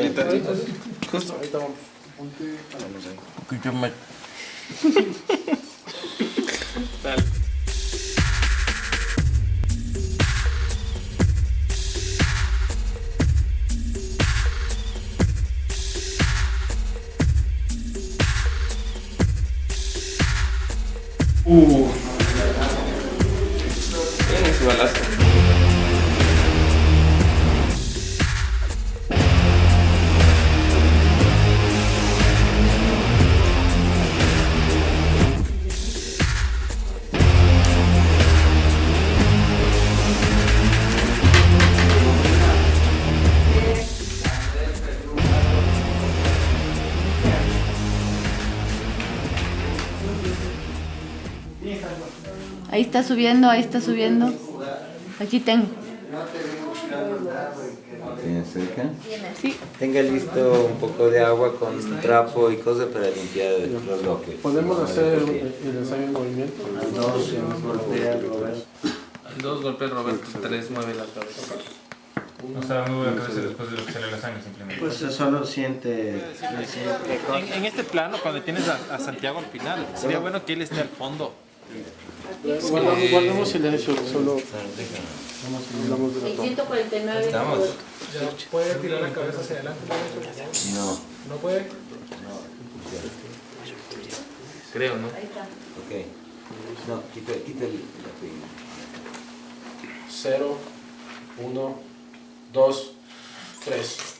solidaritet. Culture match. Ahí está subiendo, ahí está subiendo. Aquí tengo. ¿Tiene cerca? Sí. Tenga listo un poco de agua con trapo y cosas para limpiar los bloques. Podemos hacer el, el ensayo en movimiento. Dos, golpea, Robert. Dos golpes, Roberto. Tres mueve la cabeza. O sea, me voy a cabeza después de lo que sale la sangre simplemente. Pues solo siente, siente En, en este plano, cuando tienes a, a Santiago al final, sería bueno que él esté al fondo. Guardamos, guardamos silencio, solo hablamos de la El toma. 149. Estamos. ¿Puede tirar la cabeza hacia adelante? No, ¿No puede? Creo, ¿no? Ahí está. ok. No, quita, quita el, la pega. 0, 1, 2, 3.